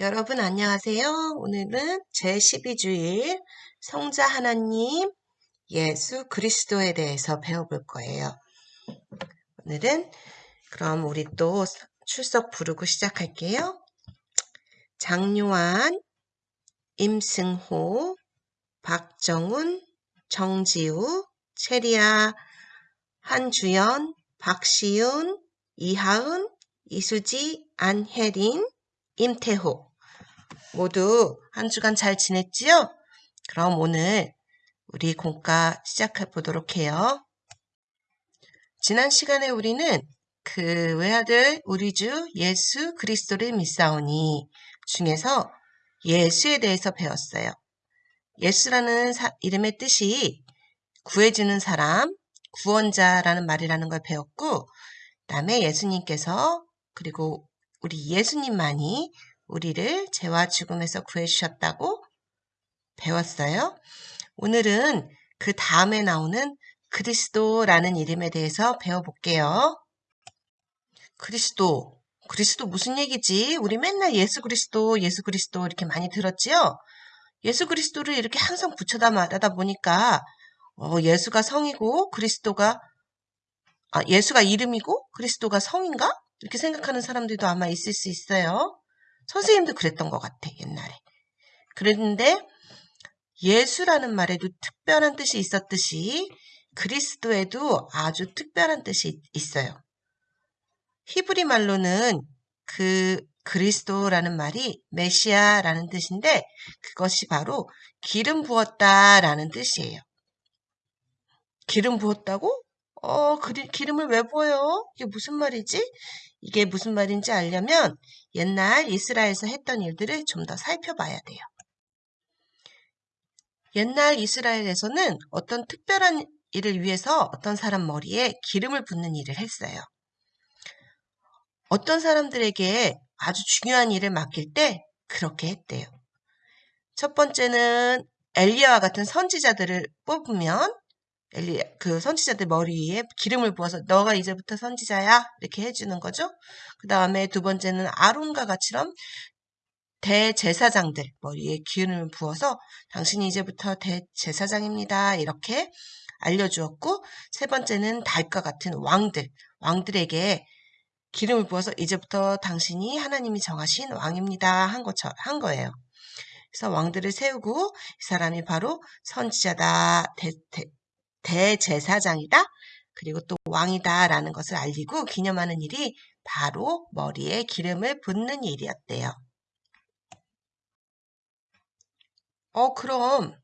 여러분 안녕하세요. 오늘은 제12주일 성자 하나님 예수 그리스도에 대해서 배워볼 거예요. 오늘은 그럼 우리 또 출석 부르고 시작할게요. 장요한, 임승호, 박정훈, 정지우, 체리아, 한주연, 박시윤, 이하은, 이수지, 안혜린, 임태호 모두 한 주간 잘 지냈지요? 그럼 오늘 우리 공과 시작해 보도록 해요. 지난 시간에 우리는 그 외아들 우리 주 예수 그리스도를 믿사오니 중에서 예수에 대해서 배웠어요. 예수라는 사, 이름의 뜻이 구해주는 사람, 구원자라는 말이라는 걸 배웠고, 다음에 예수님께서 그리고 우리 예수님만이 우리를 죄와 죽음에서 구해주셨다고 배웠어요. 오늘은 그 다음에 나오는 그리스도라는 이름에 대해서 배워볼게요. 그리스도. 그리스도 무슨 얘기지? 우리 맨날 예수 그리스도, 예수 그리스도 이렇게 많이 들었지요? 예수 그리스도를 이렇게 항상 붙여다 말하다 보니까 어, 예수가 성이고 그리스도가 아, 예수가 이름이고 그리스도가 성인가? 이렇게 생각하는 사람들도 아마 있을 수 있어요. 선생님도 그랬던 것 같아, 옛날에. 그랬는데 예수라는 말에도 특별한 뜻이 있었듯이 그리스도에도 아주 특별한 뜻이 있어요. 히브리 말로는 그 그리스도라는 말이 메시아라는 뜻인데 그것이 바로 기름 부었다라는 뜻이에요. 기름 부었다고? 어, 그리, 기름을 왜 부어요? 이게 무슨 말이지? 이게 무슨 말인지 알려면 옛날 이스라엘에서 했던 일들을 좀 더 살펴봐야 돼요. 옛날 이스라엘에서는 어떤 특별한 일을 위해서 어떤 사람 머리에 기름을 붓는 일을 했어요. 어떤 사람들에게 아주 중요한 일을 맡길 때 그렇게 했대요. 첫 번째는 엘리야와 같은 선지자들을 뽑으면 엘리 그 선지자들 머리 위에 기름을 부어서 너가 이제부터 선지자야 이렇게 해주는 거죠. 그 다음에 두 번째는 아론과 같이럼 대제사장들 머리에 기름을 부어서 당신이 이제부터 대제사장입니다 이렇게 알려주었고 세 번째는 달과 같은 왕들 왕들에게 기름을 부어서 이제부터 당신이 하나님이 정하신 왕입니다 한 것처럼 한 거예요. 그래서 왕들을 세우고 이 사람이 바로 선지자다 대, 대, 대제사장이다. 그리고 또 왕이다라는 것을 알리고 기념하는 일이 바로 머리에 기름을 붓는 일이었대요. 어, 그럼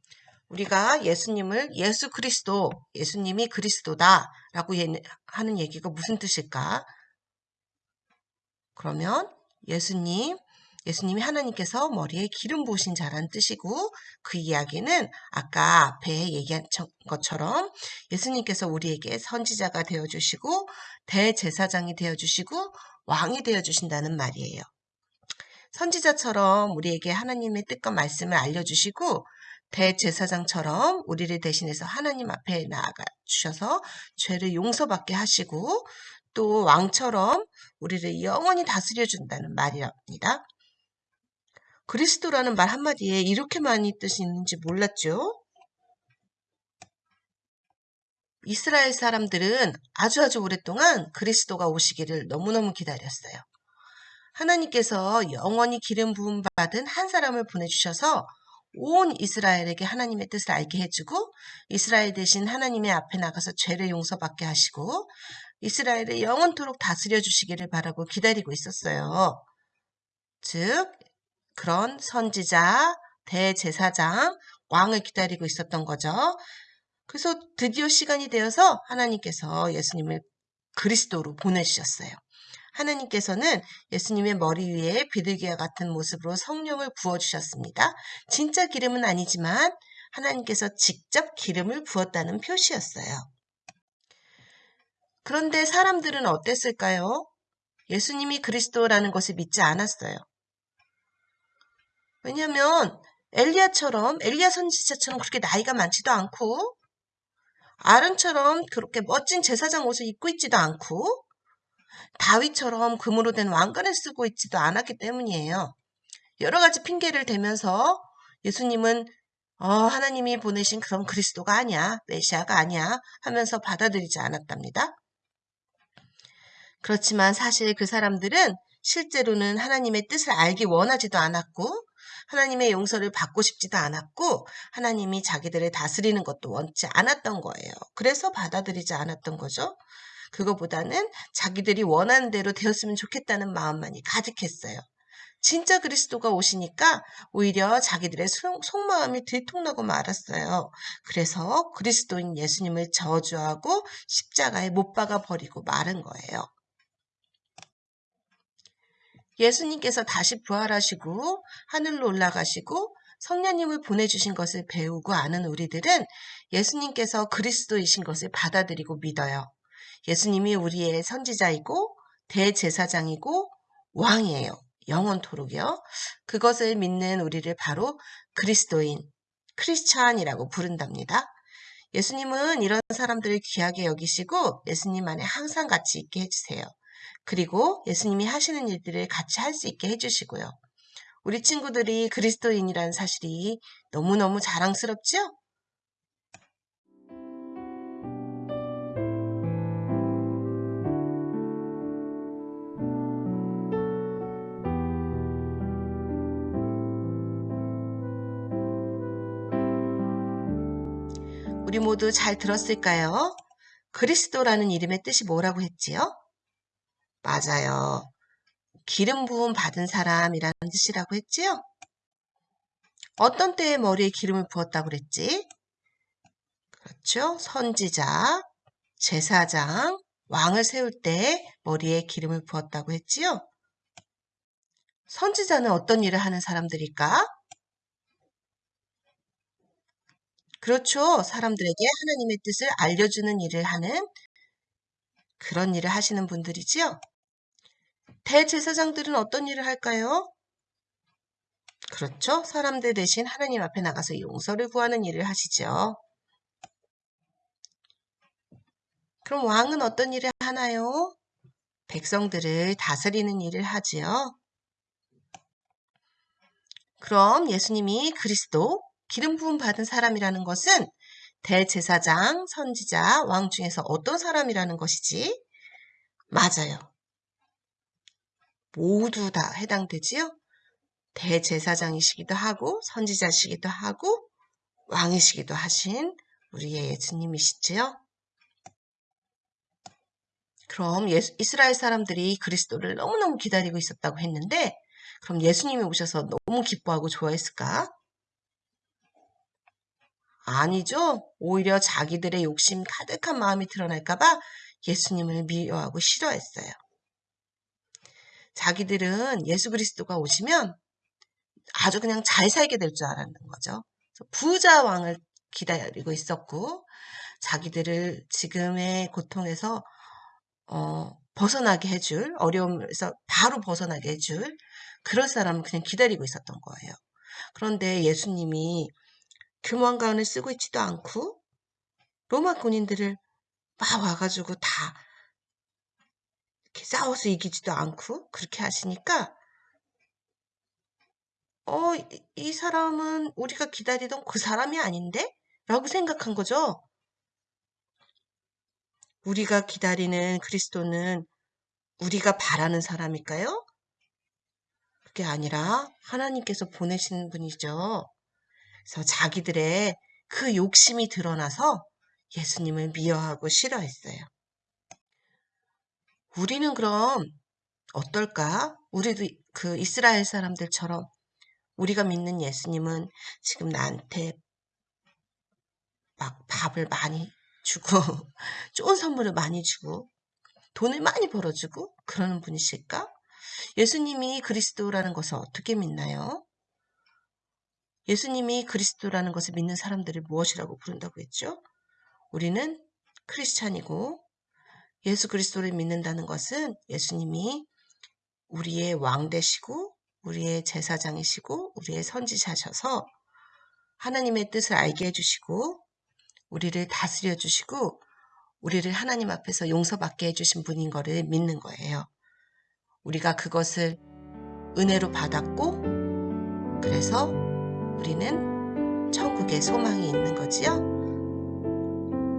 우리가 예수님을 예수 그리스도, 예수님이 그리스도다라고 하는 얘기가 무슨 뜻일까? 그러면 예수님, 예수님이 하나님께서 머리에 기름 부으신 자라는 뜻이고 그 이야기는 아까 앞에 얘기한 것처럼 예수님께서 우리에게 선지자가 되어 주시고 대제사장이 되어 주시고 왕이 되어 주신다는 말이에요. 선지자처럼 우리에게 하나님의 뜻과 말씀을 알려주시고 대제사장처럼 우리를 대신해서 하나님 앞에 나아가 주셔서 죄를 용서받게 하시고 또 왕처럼 우리를 영원히 다스려 준다는 말이랍니다. 그리스도라는 말 한마디에 이렇게 많이 뜻이 있는지 몰랐죠? 이스라엘 사람들은 아주 아주 오랫동안 그리스도가 오시기를 너무너무 기다렸어요. 하나님께서 영원히 기름 부음 받은 한 사람을 보내주셔서 온 이스라엘에게 하나님의 뜻을 알게 해주고 이스라엘 대신 하나님의 앞에 나가서 죄를 용서받게 하시고 이스라엘을 영원토록 다스려 주시기를 바라고 기다리고 있었어요. 즉 그런 선지자, 대제사장, 왕을 기다리고 있었던 거죠. 그래서 드디어 시간이 되어서 하나님께서 예수님을 그리스도로 보내주셨어요. 하나님께서는 예수님의 머리 위에 비둘기와 같은 모습으로 성령을 부어주셨습니다. 진짜 기름은 아니지만 하나님께서 직접 기름을 부었다는 표시였어요. 그런데 사람들은 어땠을까요? 예수님이 그리스도라는 것을 믿지 않았어요. 왜냐하면 엘리야처럼 엘리야 선지자처럼 그렇게 나이가 많지도 않고 아론처럼 그렇게 멋진 제사장 옷을 입고 있지도 않고 다윗처럼 금으로 된 왕관을 쓰고 있지도 않았기 때문이에요. 여러 가지 핑계를 대면서 예수님은 어, 하나님이 보내신 그런 그리스도가 아니야, 메시아가 아니야 하면서 받아들이지 않았답니다. 그렇지만 사실 그 사람들은 실제로는 하나님의 뜻을 알기 원하지도 않았고 하나님의 용서를 받고 싶지도 않았고 하나님이 자기들을 다스리는 것도 원치 않았던 거예요. 그래서 받아들이지 않았던 거죠. 그거보다는 자기들이 원하는 대로 되었으면 좋겠다는 마음만이 가득했어요. 진짜 그리스도가 오시니까 오히려 자기들의 속마음이 들통나고 말았어요. 그래서 그리스도인 예수님을 저주하고 십자가에 못 박아 버리고 마른 거예요. 예수님께서 다시 부활하시고 하늘로 올라가시고 성령님을 보내주신 것을 배우고 아는 우리들은 예수님께서 그리스도이신 것을 받아들이고 믿어요. 예수님이 우리의 선지자이고 대제사장이고 왕이에요. 영원토록이요. 그것을 믿는 우리를 바로 그리스도인, 크리스찬이라고 부른답니다. 예수님은 이런 사람들을 귀하게 여기시고 예수님 안에 항상 같이 있게 해주세요. 그리고 예수님이 하시는 일들을 같이 할 수 있게 해주시고요. 우리 친구들이 그리스도인이라는 사실이 너무너무 자랑스럽죠? 우리 모두 잘 들었을까요? 그리스도라는 이름의 뜻이 뭐라고 했지요? 맞아요. 기름 부음 받은 사람이라는 뜻이라고 했지요? 어떤 때에 머리에 기름을 부었다고 그랬지? 그렇죠. 선지자, 제사장, 왕을 세울 때 머리에 기름을 부었다고 했지요? 선지자는 어떤 일을 하는 사람들일까? 그렇죠. 사람들에게 하나님의 뜻을 알려주는 일을 하는 그런 일을 하시는 분들이지요. 대제사장들은 어떤 일을 할까요? 그렇죠. 사람들 대신 하나님 앞에 나가서 용서를 구하는 일을 하시죠. 그럼 왕은 어떤 일을 하나요? 백성들을 다스리는 일을 하지요. 그럼 예수님이 그리스도 기름 부음 받은 사람이라는 것은 대제사장, 선지자, 왕 중에서 어떤 사람이라는 것이지? 맞아요. 모두 다 해당되지요? 대제사장이시기도 하고 선지자시기도 하고 왕이시기도 하신 우리의 예수님이시지요? 그럼 예수, 이스라엘 사람들이 그리스도를 너무너무 기다리고 있었다고 했는데 그럼 예수님이 오셔서 너무 기뻐하고 좋아했을까? 아니죠. 오히려 자기들의 욕심 가득한 마음이 드러날까봐 예수님을 미워하고 싫어했어요. 자기들은 예수 그리스도가 오시면 아주 그냥 잘 살게 될 줄 알았는 거죠. 부자 왕을 기다리고 있었고 자기들을 지금의 고통에서 어, 벗어나게 해줄 어려움에서 바로 벗어나게 해줄 그런 사람을 그냥 기다리고 있었던 거예요. 그런데 예수님이 교만관을 쓰고 있지도 않고 로마 군인들을 막 와가지고 다 이렇게 싸워서 이기지도 않고 그렇게 하시니까 어, 이, 이 사람은 우리가 기다리던 그 사람이 아닌데? 라고 생각한 거죠. 우리가 기다리는 그리스도는 우리가 바라는 사람일까요? 그게 아니라 하나님께서 보내시는 분이죠. 그래서 자기들의 그 욕심이 드러나서 예수님을 미워하고 싫어했어요. 우리는 그럼 어떨까? 우리도 그 이스라엘 사람들처럼 우리가 믿는 예수님은 지금 나한테 막 밥을 많이 주고 좋은 선물을 많이 주고 돈을 많이 벌어주고 그러는 분이실까? 예수님이 그리스도라는 것을 어떻게 믿나요? 예수님이 그리스도라는 것을 믿는 사람들을 무엇이라고 부른다고 했죠? 우리는 크리스찬이고 예수 그리스도를 믿는다는 것은 예수님이 우리의 왕 되시고 우리의 제사장이시고 우리의 선지자셔서 하나님의 뜻을 알게 해주시고 우리를 다스려 주시고 우리를 하나님 앞에서 용서받게 해주신 분인 것을 믿는 거예요. 우리가 그것을 은혜로 받았고 그래서 우리는 천국에 소망이 있는 거지요.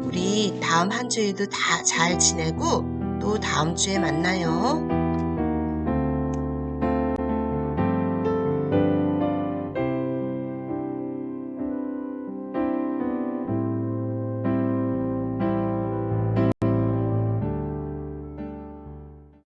우리 다음 한 주에도 다 잘 지내고 또 다음 주에 만나요.